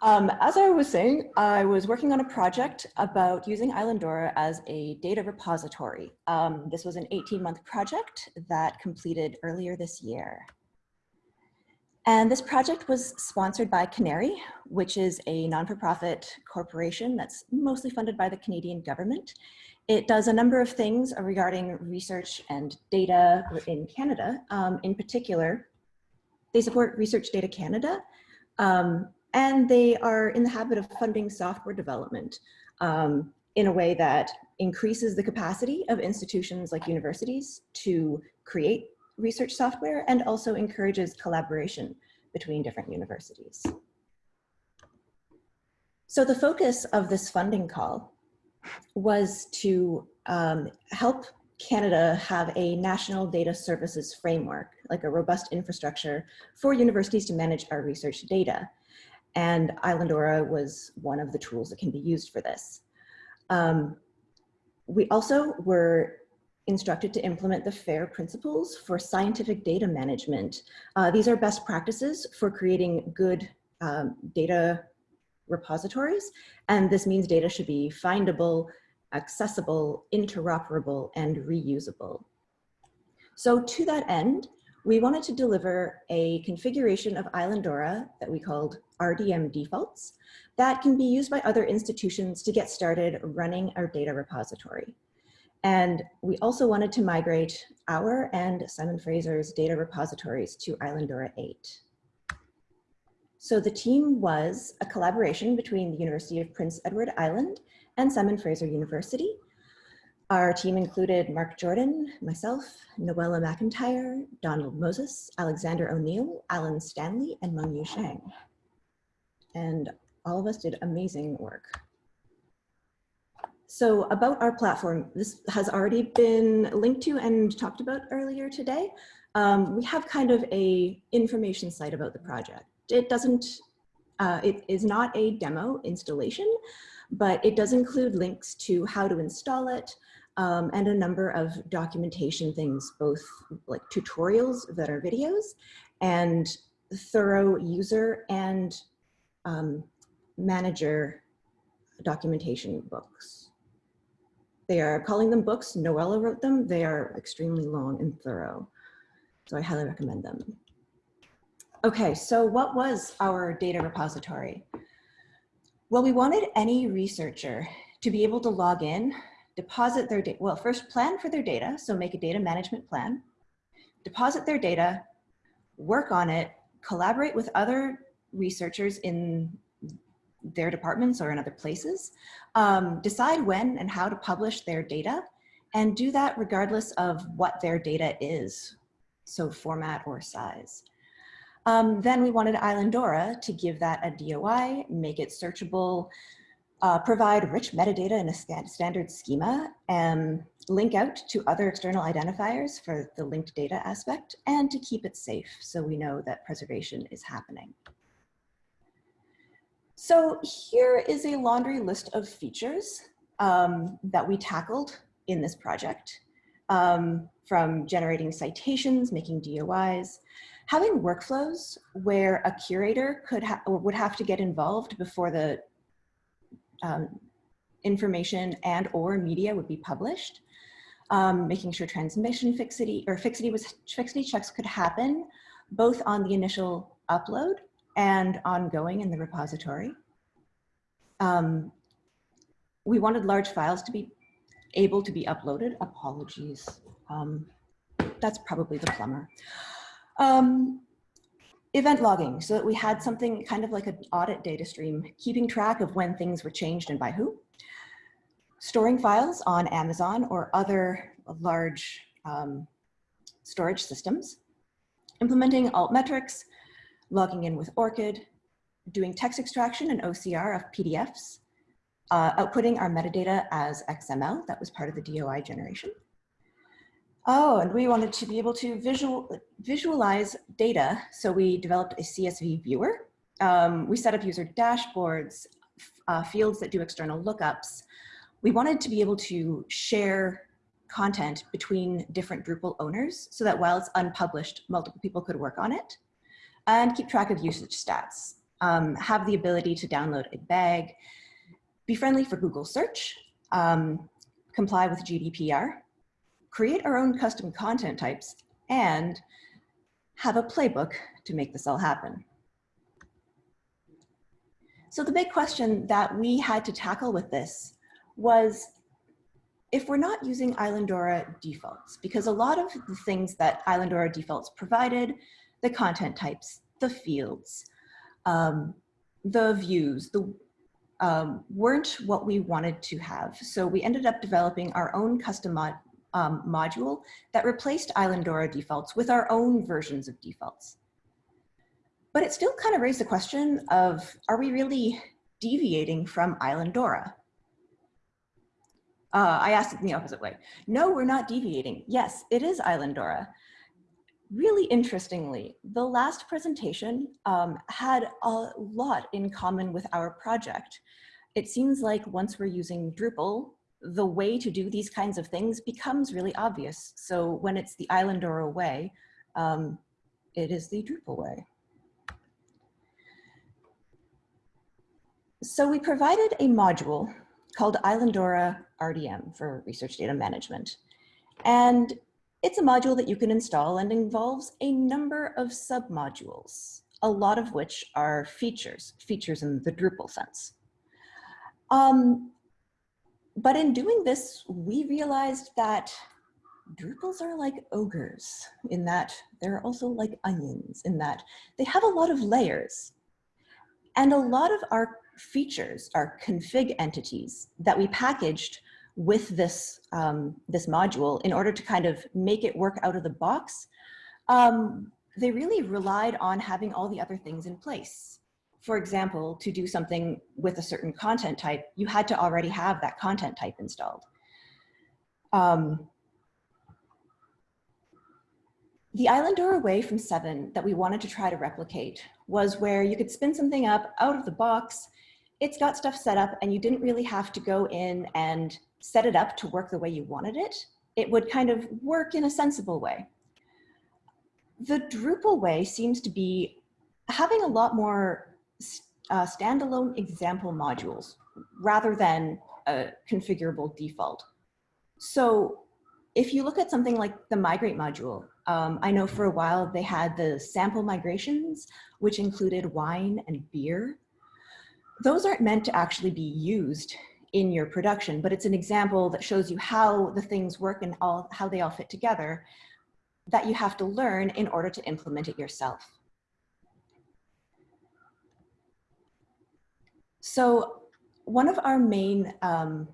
Um, as I was saying, I was working on a project about using Islandora as a data repository. Um, this was an 18 month project that completed earlier this year. And this project was sponsored by CANARIE, which is a non-for-profit corporation that's mostly funded by the Canadian government. It does a number of things regarding research and data in Canada. Um, in particular, they support Research Data Canada, um, and they are in the habit of funding software development um, in a way that increases the capacity of institutions like universities to create research software and also encourages collaboration between different universities. So the focus of this funding call was to um, help Canada have a national data services framework, like a robust infrastructure for universities to manage our research data. And Islandora was one of the tools that can be used for this. Um, we also were instructed to implement the FAIR principles for scientific data management. Uh, these are best practices for creating good um, data repositories. And this means data should be findable, accessible, interoperable, and reusable. So to that end, we wanted to deliver a configuration of Islandora that we called RDM defaults that can be used by other institutions to get started running our data repository. And we also wanted to migrate our and Simon Fraser's data repositories to Islandora 8. So the team was a collaboration between the University of Prince Edward Island and Simon Fraser University. Our team included Mark Jordan, myself, Noella McIntyre, Donald Moses, Alexander O'Neill, Alan Stanley, and Mengyu Shang. And all of us did amazing work. So about our platform, this has already been linked to and talked about earlier today. Um, we have kind of a information site about the project. It doesn't, uh, it is not a demo installation, but it does include links to how to install it um, and a number of documentation things, both like tutorials that are videos and thorough user and um, manager documentation books. They are calling them books. Noella wrote them. They are extremely long and thorough. So I highly recommend them. Okay, so what was our data repository? Well, we wanted any researcher to be able to log in, deposit their data, well, first plan for their data, so make a data management plan, deposit their data, work on it, collaborate with other researchers in their departments or in other places, um, decide when and how to publish their data, and do that regardless of what their data is, so format or size. Um, then we wanted Islandora to give that a DOI, make it searchable, uh, provide rich metadata in a standard schema, and link out to other external identifiers for the linked data aspect, and to keep it safe so we know that preservation is happening. So here is a laundry list of features um, that we tackled in this project, um, from generating citations, making DOIs, having workflows where a curator could ha would have to get involved before the um, information and or media would be published, um, making sure transmission fixity or fixity was fixity checks could happen both on the initial upload and ongoing in the repository. Um, we wanted large files to be able to be uploaded. Apologies. Um, that's probably the plumber. Um, event logging, so that we had something kind of like an audit data stream, keeping track of when things were changed and by who. Storing files on Amazon or other large um, storage systems. Implementing altmetrics, logging in with ORCID, doing text extraction and OCR of PDFs, uh, outputting our metadata as XML, that was part of the DOI generation. Oh, and we wanted to be able to visual, visualize data, so we developed a CSV viewer. Um, we set up user dashboards, uh, fields that do external lookups. We wanted to be able to share content between different Drupal owners so that while it's unpublished, multiple people could work on it and keep track of usage stats. um, have the ability to download a bag, be friendly for Google search, um, comply with GDPR, create our own custom content types, and have a playbook to make this all happen. So the big question that we had to tackle with this was if we're not using Islandora defaults, because a lot of the things that Islandora defaults provided, the content types, the fields, um, the views, the um, weren't what we wanted to have. So we ended up developing our own custom um, module that replaced Islandora defaults with our own versions of defaults. But it still kind of raised the question of, are we really deviating from Islandora? Uh, I asked it in the opposite way. No, we're not deviating. Yes, it is Islandora. Really interestingly, the last presentation um, had a lot in common with our project. It seems like once we're using Drupal, the way to do these kinds of things becomes really obvious. So when it's the Islandora way, um, it is the Drupal way. So we provided a module called Islandora RDM for Research Data Management. And it's a module that you can install and involves a number of submodules, a lot of which are features, features in the Drupal sense. Um, but in doing this, we realized that Drupals are like ogres in that they're also like onions in that they have a lot of layers. And a lot of our features are config entities that we packaged with this, um, this module in order to kind of make it work out of the box. Um, they really relied on having all the other things in place. For example, to do something with a certain content type, you had to already have that content type installed. Um, the Islandora way from seven that we wanted to try to replicate was where you could spin something up out of the box it's got stuff set up and you didn't really have to go in and set it up to work the way you wanted it. It would kind of work in a sensible way. The Drupal way seems to be having a lot more uh, standalone example modules rather than a configurable default. So if you look at something like the migrate module, um, I know for a while they had the sample migrations, which included wine and beer those aren't meant to actually be used in your production, but it's an example that shows you how the things work and all how they all fit together that you have to learn in order to implement it yourself. So one of our main um,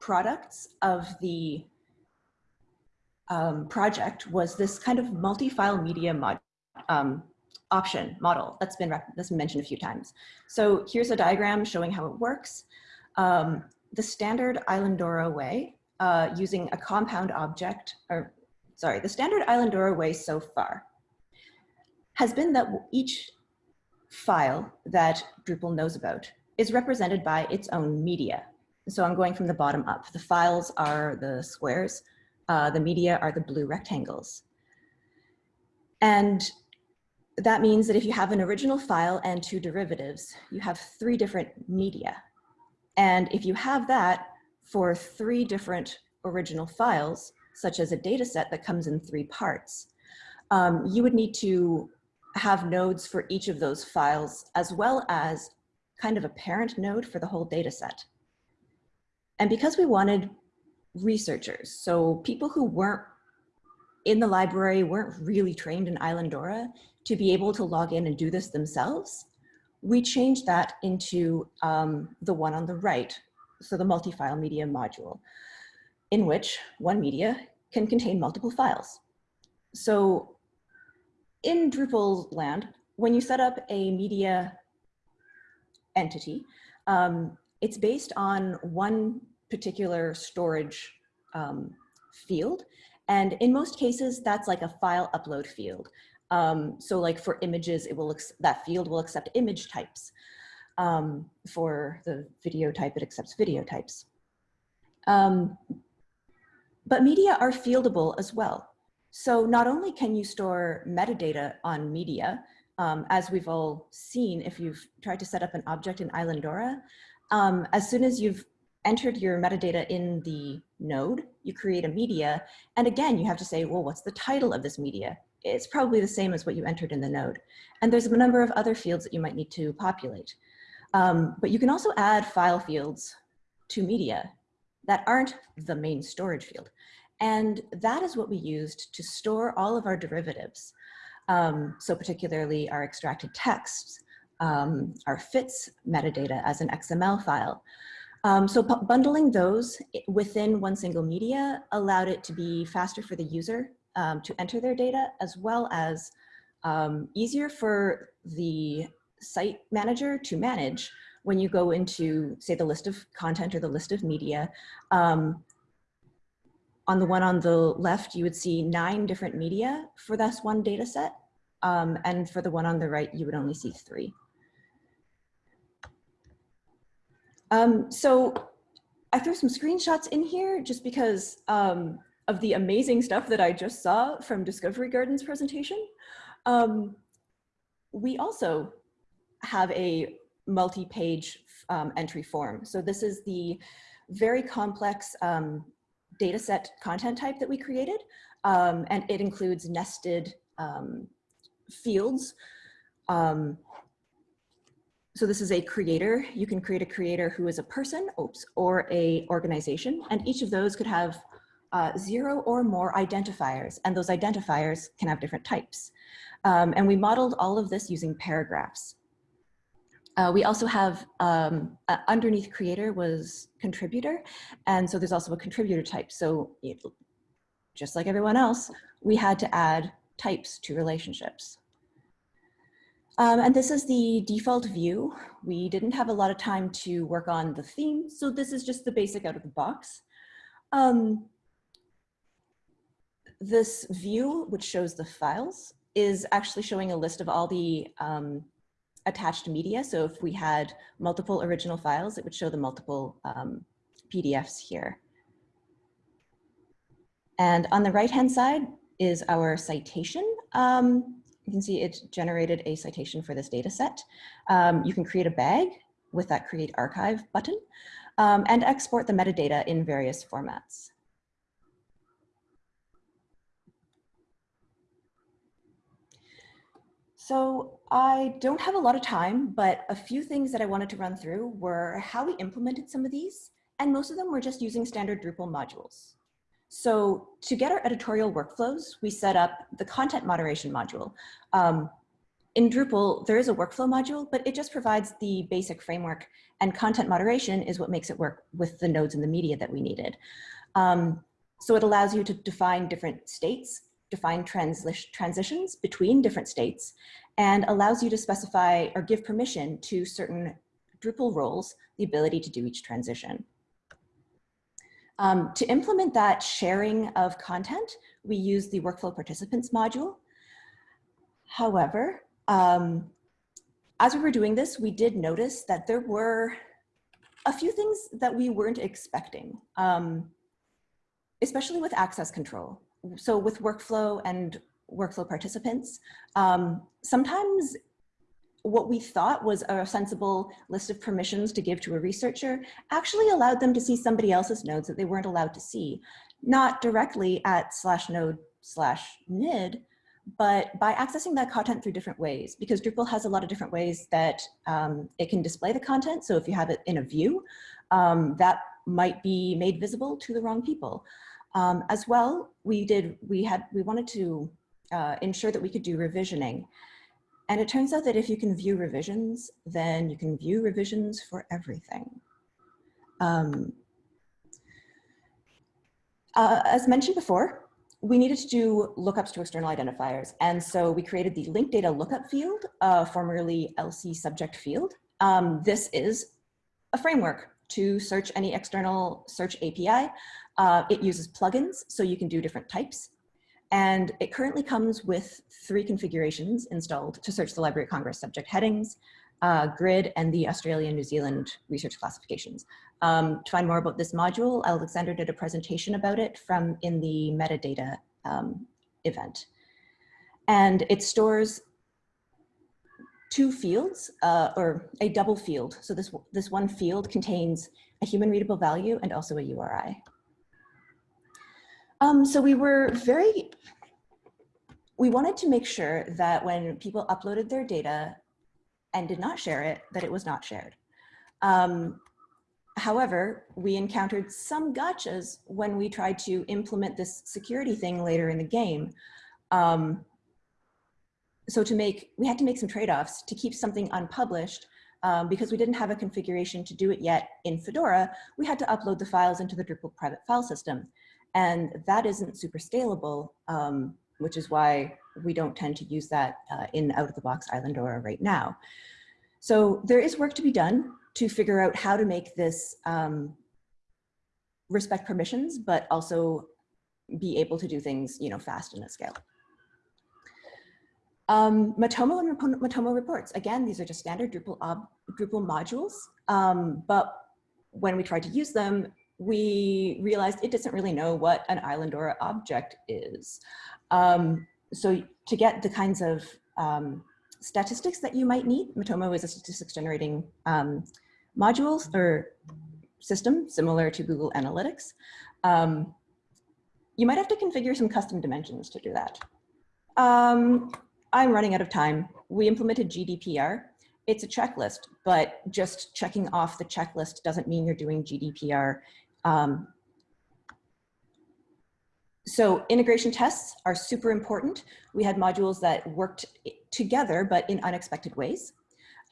products of the um, project was this kind of multi-file media mod, um, option model that's been, that's been mentioned a few times. So here's a diagram showing how it works. Um, the standard Islandora way uh, using a compound object, or sorry, the standard Islandora way so far has been that each file that Drupal knows about is represented by its own media. So I'm going from the bottom up. The files are the squares, uh, the media are the blue rectangles. And that means that if you have an original file and two derivatives, you have three different media. And if you have that for three different original files, such as a data set that comes in three parts, um, you would need to have nodes for each of those files, as well as kind of a parent node for the whole data set. And because we wanted researchers, so people who weren't in the library weren't really trained in Islandora to be able to log in and do this themselves, we changed that into um, the one on the right, so the multi-file media module, in which one media can contain multiple files. So in Drupal land, when you set up a media entity, um, it's based on one particular storage um, field and in most cases, that's like a file upload field. Um, so like for images, it will that field will accept image types. Um, for the video type, it accepts video types. Um, but media are fieldable as well. So not only can you store metadata on media, um, as we've all seen, if you've tried to set up an object in Islandora, um, as soon as you've entered your metadata in the node, you create a media. And again, you have to say, well, what's the title of this media? It's probably the same as what you entered in the node. And there's a number of other fields that you might need to populate. Um, but you can also add file fields to media that aren't the main storage field. And that is what we used to store all of our derivatives. Um, so particularly our extracted texts, um, our FITS metadata as an XML file. Um, so bundling those within one single media allowed it to be faster for the user um, to enter their data as well as um, easier for the site manager to manage when you go into say the list of content or the list of media. Um, on the one on the left, you would see nine different media for this one data set. Um, and for the one on the right, you would only see three. Um, so I threw some screenshots in here just because um, of the amazing stuff that I just saw from Discovery Garden's presentation. Um, we also have a multi-page um, entry form. So this is the very complex um, data set content type that we created. Um, and it includes nested um, fields um, so this is a creator. You can create a creator who is a person, oops, or a organization, and each of those could have uh, zero or more identifiers, and those identifiers can have different types. Um, and we modeled all of this using paragraphs. Uh, we also have um, uh, underneath creator was contributor, and so there's also a contributor type. So it, just like everyone else, we had to add types to relationships. Um, and this is the default view. We didn't have a lot of time to work on the theme, so this is just the basic out of the box. Um, this view, which shows the files, is actually showing a list of all the um, attached media. So if we had multiple original files, it would show the multiple um, PDFs here. And on the right-hand side is our citation. Um, you can see it generated a citation for this data set. Um, you can create a bag with that create archive button um, and export the metadata in various formats. So I don't have a lot of time, but a few things that I wanted to run through were how we implemented some of these, and most of them were just using standard Drupal modules. So to get our editorial workflows, we set up the content moderation module. Um, in Drupal, there is a workflow module, but it just provides the basic framework and content moderation is what makes it work with the nodes and the media that we needed. Um, so it allows you to define different states, define transitions between different states, and allows you to specify or give permission to certain Drupal roles the ability to do each transition. Um, to implement that sharing of content, we use the workflow participants module. However, um, as we were doing this, we did notice that there were a few things that we weren't expecting, um, especially with access control. So with workflow and workflow participants, um, sometimes what we thought was a sensible list of permissions to give to a researcher actually allowed them to see somebody else's nodes that they weren't allowed to see, not directly at slash node slash nid, but by accessing that content through different ways, because Drupal has a lot of different ways that um, it can display the content. So if you have it in a view, um, that might be made visible to the wrong people. Um, as well, we did, we had, we wanted to uh, ensure that we could do revisioning. And it turns out that if you can view revisions, then you can view revisions for everything. Um, uh, as mentioned before, we needed to do lookups to external identifiers. And so we created the link data lookup field, uh, formerly LC subject field. Um, this is a framework to search any external search API. Uh, it uses plugins, so you can do different types. And it currently comes with three configurations installed to search the Library of Congress subject headings, uh, GRID, and the Australia New Zealand research classifications. Um, to find more about this module, Alexander did a presentation about it from in the metadata um, event. And it stores two fields uh, or a double field. So this, this one field contains a human readable value and also a URI. Um, so we were very, we wanted to make sure that when people uploaded their data and did not share it, that it was not shared. Um, however, we encountered some gotchas when we tried to implement this security thing later in the game. Um, so to make, we had to make some trade-offs to keep something unpublished um, because we didn't have a configuration to do it yet in Fedora, we had to upload the files into the Drupal private file system. And that isn't super scalable, um, which is why we don't tend to use that uh, in out-of-the-box Islandora right now. So there is work to be done to figure out how to make this um, respect permissions, but also be able to do things, you know, fast and at scale. Um, Matomo and Matomo reports, again, these are just standard Drupal, Drupal modules, um, but when we tried to use them, we realized it doesn't really know what an Islandora object is. Um, so to get the kinds of um, statistics that you might need, Matomo is a statistics generating um, modules or system similar to Google Analytics. Um, you might have to configure some custom dimensions to do that. Um, I'm running out of time. We implemented GDPR. It's a checklist, but just checking off the checklist doesn't mean you're doing GDPR. Um, so integration tests are super important. We had modules that worked together, but in unexpected ways.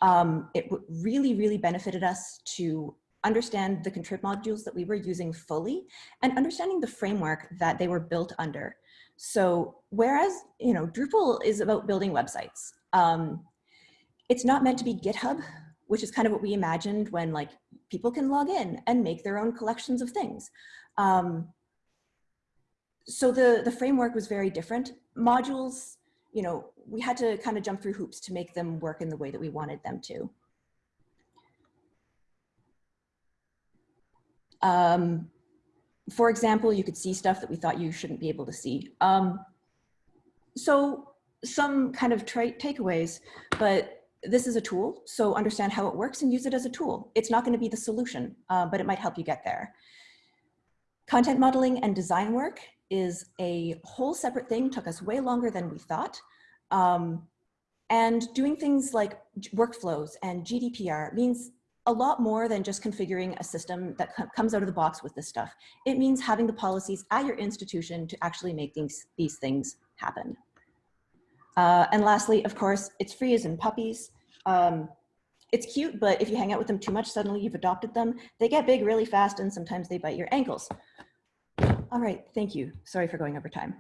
Um, it really, really benefited us to understand the contrib modules that we were using fully and understanding the framework that they were built under. So whereas, you know, Drupal is about building websites, um, it's not meant to be GitHub, which is kind of what we imagined when like people can log in and make their own collections of things. Um, so the, the framework was very different. Modules, you know, we had to kind of jump through hoops to make them work in the way that we wanted them to. Um, for example, you could see stuff that we thought you shouldn't be able to see. Um, so some kind of takeaways, but this is a tool, so understand how it works and use it as a tool. It's not gonna be the solution, uh, but it might help you get there. Content modeling and design work is a whole separate thing, took us way longer than we thought. Um, and doing things like workflows and GDPR means a lot more than just configuring a system that comes out of the box with this stuff. It means having the policies at your institution to actually make these, these things happen. Uh, and lastly, of course, it's free as in puppies. Um, it's cute, but if you hang out with them too much, suddenly you've adopted them. They get big really fast and sometimes they bite your ankles. All right, thank you. Sorry for going over time.